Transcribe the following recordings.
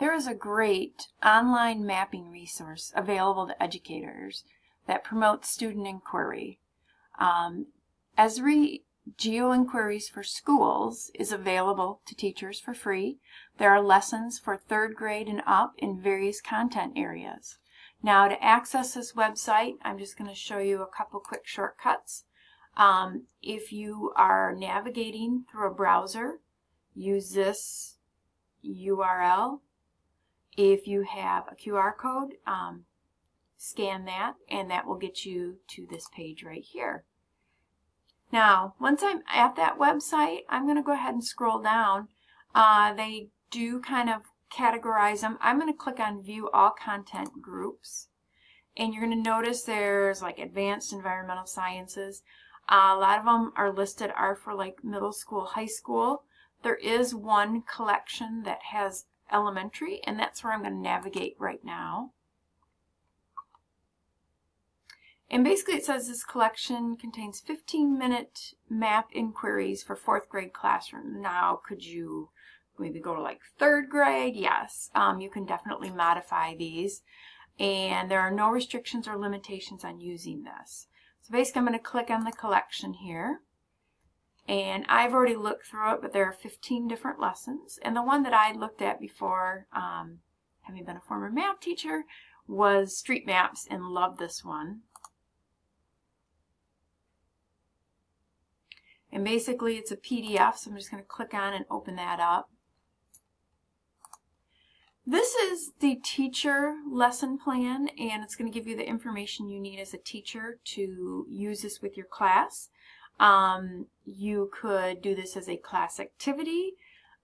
There is a great online mapping resource available to educators that promotes student inquiry. Um, Esri GeoInquiries for Schools is available to teachers for free. There are lessons for third grade and up in various content areas. Now to access this website, I'm just going to show you a couple quick shortcuts. Um, if you are navigating through a browser, use this URL. If you have a QR code, um, scan that and that will get you to this page right here. Now, once I'm at that website, I'm going to go ahead and scroll down. Uh, they do kind of categorize them. I'm going to click on View All Content Groups. And you're going to notice there's like Advanced Environmental Sciences. Uh, a lot of them are listed are for like middle school, high school. There is one collection that has elementary, and that's where I'm going to navigate right now. And basically it says this collection contains 15 minute map inquiries for fourth grade classroom. Now could you maybe go to like third grade? Yes, um, you can definitely modify these. And there are no restrictions or limitations on using this. So basically I'm going to click on the collection here. And I've already looked through it, but there are 15 different lessons. And the one that I looked at before, um, having been a former math teacher, was street maps and loved this one. And basically it's a PDF, so I'm just going to click on and open that up. This is the teacher lesson plan, and it's going to give you the information you need as a teacher to use this with your class. Um, you could do this as a class activity,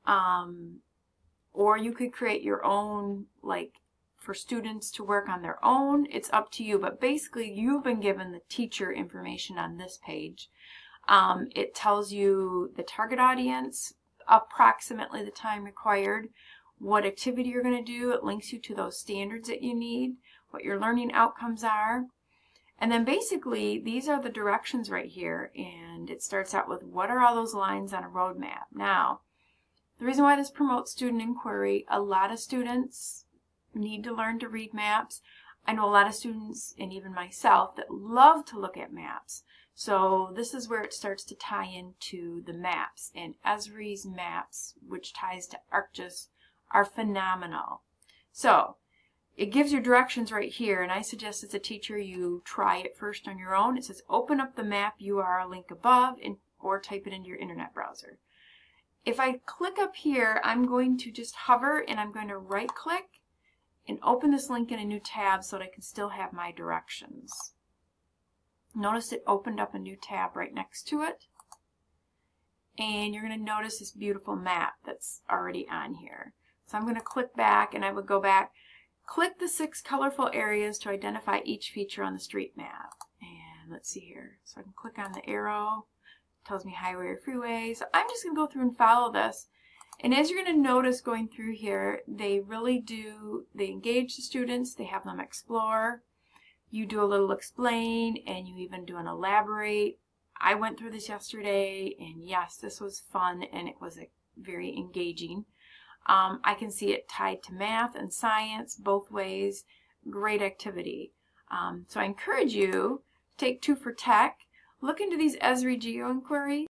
um, or you could create your own, like, for students to work on their own. It's up to you, but basically you've been given the teacher information on this page. Um, it tells you the target audience, approximately the time required, what activity you're going to do. It links you to those standards that you need, what your learning outcomes are. And then basically, these are the directions right here. And it starts out with what are all those lines on a roadmap. Now, the reason why this promotes student inquiry, a lot of students need to learn to read maps. I know a lot of students, and even myself, that love to look at maps. So this is where it starts to tie into the maps. And Esri's maps, which ties to ArcGIS, are phenomenal. So it gives you directions right here, and I suggest as a teacher you try it first on your own. It says open up the map URL link above and or type it into your internet browser. If I click up here, I'm going to just hover and I'm going to right click and open this link in a new tab so that I can still have my directions. Notice it opened up a new tab right next to it. And you're going to notice this beautiful map that's already on here. So I'm going to click back and I would go back. Click the six colorful areas to identify each feature on the street map. And let's see here. So I can click on the arrow. It tells me highway or freeway. So I'm just going to go through and follow this. And as you're going to notice going through here, they really do, they engage the students, they have them explore, you do a little explain and you even do an elaborate. I went through this yesterday and yes, this was fun and it was a very engaging. Um, I can see it tied to math and science both ways. Great activity. Um, so I encourage you, to take two for tech, look into these Esri GeoInquiries